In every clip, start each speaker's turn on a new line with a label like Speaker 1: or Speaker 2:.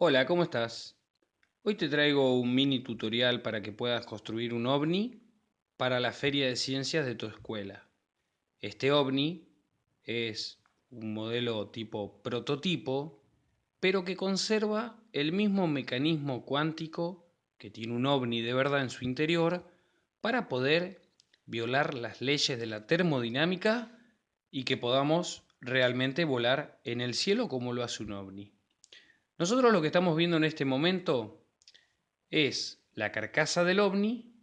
Speaker 1: Hola, ¿cómo estás? Hoy te traigo un mini tutorial para que puedas construir un ovni para la feria de ciencias de tu escuela. Este ovni es un modelo tipo prototipo, pero que conserva el mismo mecanismo cuántico que tiene un ovni de verdad en su interior para poder violar las leyes de la termodinámica y que podamos realmente volar en el cielo como lo hace un ovni. Nosotros lo que estamos viendo en este momento es la carcasa del ovni,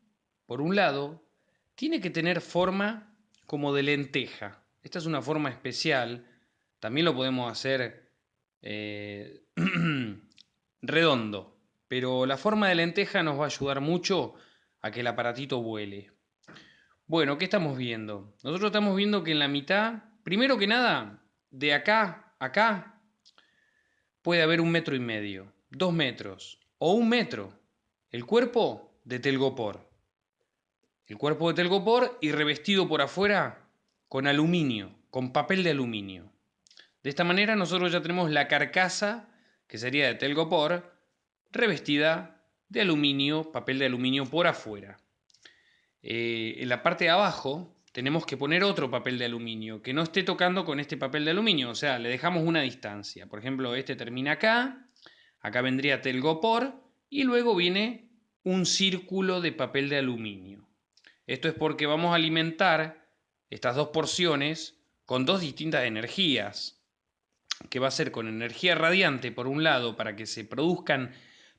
Speaker 1: por un lado, tiene que tener forma como de lenteja. Esta es una forma especial, también lo podemos hacer eh, redondo, pero la forma de lenteja nos va a ayudar mucho a que el aparatito vuele. Bueno, ¿qué estamos viendo? Nosotros estamos viendo que en la mitad, primero que nada, de acá a acá, puede haber un metro y medio, dos metros o un metro. El cuerpo de telgopor. El cuerpo de telgopor y revestido por afuera con aluminio, con papel de aluminio. De esta manera nosotros ya tenemos la carcasa, que sería de telgopor, revestida de aluminio, papel de aluminio por afuera. Eh, en la parte de abajo tenemos que poner otro papel de aluminio que no esté tocando con este papel de aluminio, o sea, le dejamos una distancia. Por ejemplo, este termina acá, acá vendría telgopor y luego viene un círculo de papel de aluminio. Esto es porque vamos a alimentar estas dos porciones con dos distintas energías, que va a ser con energía radiante por un lado para que se produzcan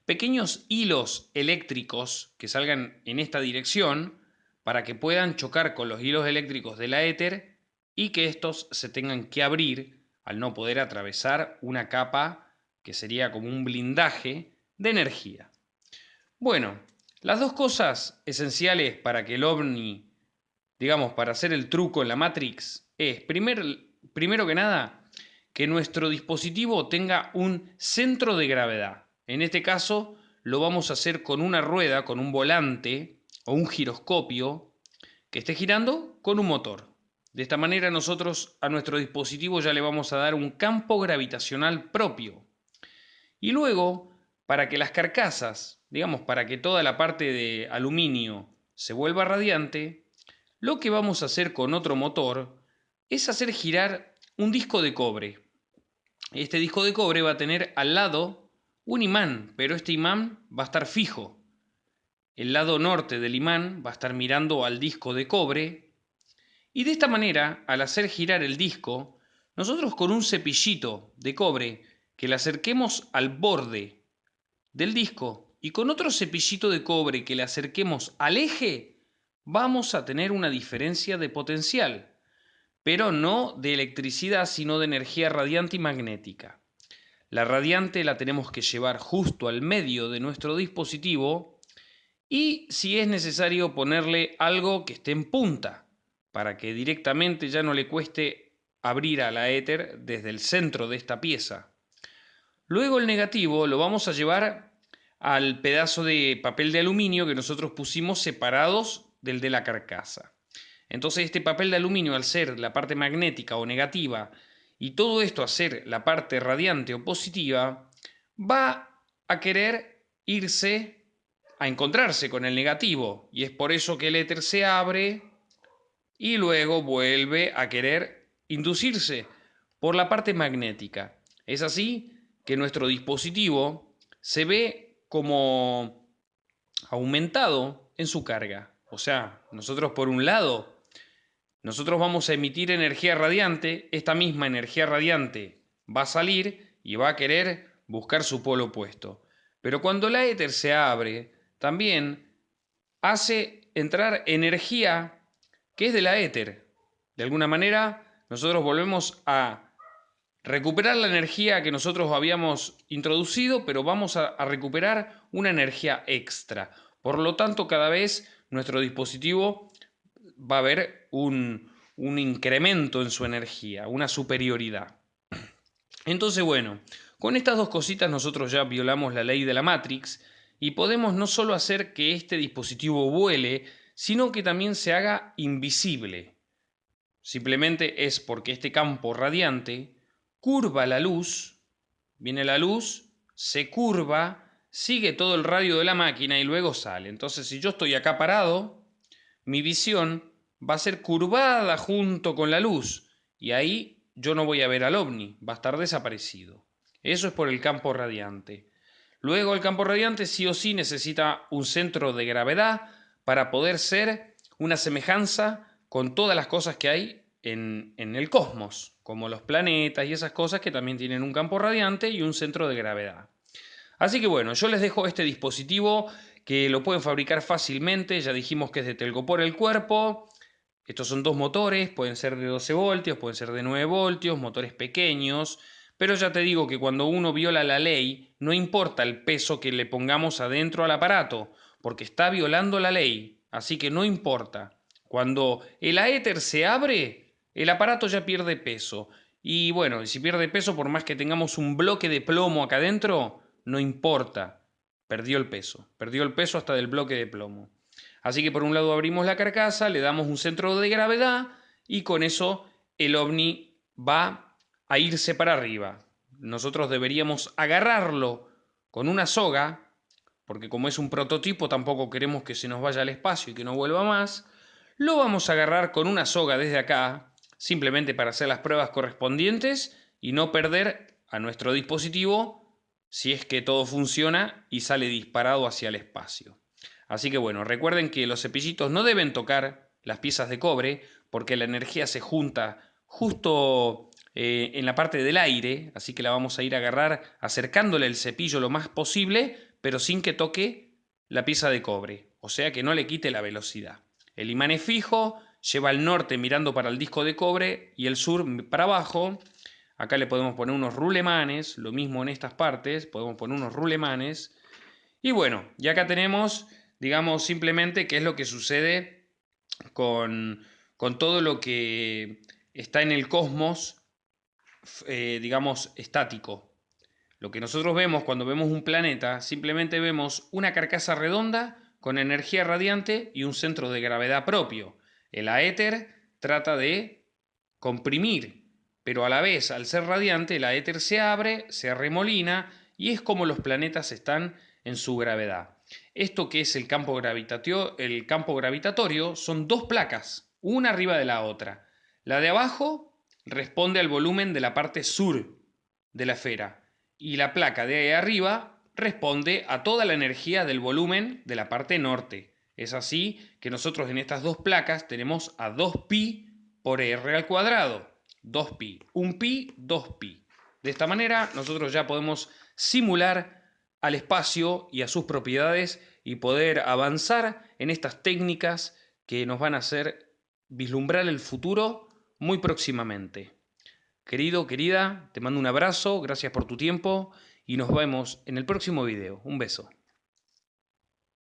Speaker 1: pequeños hilos eléctricos que salgan en esta dirección, para que puedan chocar con los hilos eléctricos de la éter y que estos se tengan que abrir al no poder atravesar una capa que sería como un blindaje de energía. Bueno, las dos cosas esenciales para que el ovni, digamos, para hacer el truco en la Matrix, es primero que nada que nuestro dispositivo tenga un centro de gravedad. En este caso lo vamos a hacer con una rueda, con un volante, o un giroscopio que esté girando con un motor. De esta manera nosotros a nuestro dispositivo ya le vamos a dar un campo gravitacional propio. Y luego, para que las carcasas, digamos, para que toda la parte de aluminio se vuelva radiante, lo que vamos a hacer con otro motor es hacer girar un disco de cobre. Este disco de cobre va a tener al lado un imán, pero este imán va a estar fijo. El lado norte del imán va a estar mirando al disco de cobre y de esta manera, al hacer girar el disco, nosotros con un cepillito de cobre que le acerquemos al borde del disco y con otro cepillito de cobre que le acerquemos al eje, vamos a tener una diferencia de potencial, pero no de electricidad, sino de energía radiante y magnética. La radiante la tenemos que llevar justo al medio de nuestro dispositivo y si es necesario ponerle algo que esté en punta para que directamente ya no le cueste abrir a la éter desde el centro de esta pieza. Luego el negativo lo vamos a llevar al pedazo de papel de aluminio que nosotros pusimos separados del de la carcasa. Entonces este papel de aluminio al ser la parte magnética o negativa y todo esto a ser la parte radiante o positiva, va a querer irse a encontrarse con el negativo y es por eso que el éter se abre y luego vuelve a querer inducirse por la parte magnética. Es así que nuestro dispositivo se ve como aumentado en su carga. O sea, nosotros por un lado, nosotros vamos a emitir energía radiante, esta misma energía radiante va a salir y va a querer buscar su polo opuesto. Pero cuando la éter se abre, también hace entrar energía que es de la éter. De alguna manera, nosotros volvemos a recuperar la energía que nosotros habíamos introducido, pero vamos a, recuperar una energía extra. Por lo tanto, cada vez nuestro dispositivo va a haber un, un incremento en su energía, una superioridad. Entonces, bueno, con estas dos cositas nosotros ya violamos la ley de la Matrix y podemos no solo hacer que este dispositivo vuele, sino que también se haga invisible. Simplemente es porque este campo radiante curva la luz, viene la luz, se curva, sigue todo el radio de la máquina y luego sale. Entonces, si yo estoy acá parado, mi visión va a ser curvada junto con la luz y ahí yo no voy a ver al ovni, va a estar desaparecido. Eso es por el campo radiante. Luego el campo radiante sí o sí necesita un centro de gravedad para poder ser una semejanza con todas las cosas que hay en, en, el cosmos, como los planetas y esas cosas que también tienen un campo radiante y un centro de gravedad. Así que bueno, yo les dejo este dispositivo que lo pueden fabricar fácilmente, ya dijimos que es de telgopor el cuerpo, estos son dos motores, pueden ser de 12 voltios, pueden ser de 9 voltios, motores pequeños, pero ya te digo que cuando uno viola la ley, no importa el peso que le pongamos adentro al aparato, porque está violando la ley, así que no importa. Cuando el aéter se abre, el aparato ya pierde peso. Y bueno, si pierde peso, por más que tengamos un bloque de plomo acá adentro, no importa. Perdió el peso. Perdió el peso hasta del bloque de plomo. Así que por un lado abrimos la carcasa, le damos un centro de gravedad y con eso el ovni va a irse para arriba. Nosotros deberíamos agarrarlo con una soga, porque como es un prototipo tampoco queremos que se nos vaya al espacio y que no vuelva más. Lo vamos a agarrar con una soga desde acá, simplemente para hacer las pruebas correspondientes y no perder a nuestro dispositivo si es que todo funciona y sale disparado hacia el espacio. Así que bueno, recuerden que los cepillitos no deben tocar las piezas de cobre porque la energía se junta justo eh, en la parte del aire, así que la vamos a ir a agarrar acercándole el cepillo lo más posible, pero sin que toque la pieza de cobre, o sea que no le quite la velocidad. El imán es fijo, lleva al norte mirando para el disco de cobre y el sur para abajo. Acá le podemos poner unos rulemanes, lo mismo en estas partes, podemos poner unos rulemanes. Y bueno, y acá tenemos, digamos, simplemente qué es lo que sucede con, con todo lo que está en el cosmos eh, digamos, estático. Lo que nosotros vemos cuando vemos un planeta, simplemente vemos una carcasa redonda con energía radiante y un centro de gravedad propio. El aéter trata de comprimir, pero a la vez, al ser radiante, el aéter se abre, se arremolina y es como los planetas están en su gravedad. Esto que es el campo, gravitatorio, el campo gravitatorio son dos placas, una arriba de la otra. La de abajo responde al volumen de la parte sur de la esfera y la placa de ahí arriba responde a toda la energía del volumen de la parte norte. Es así que nosotros en estas dos placas tenemos a 2pi por r al cuadrado. 2pi. 1 pi, 2pi. De esta manera nosotros ya podemos simular al espacio y a sus propiedades y poder avanzar en estas técnicas que nos van a hacer vislumbrar el futuro muy próximamente. Querido, querida, te mando un abrazo, gracias por tu tiempo y nos vemos en el próximo video. Un beso.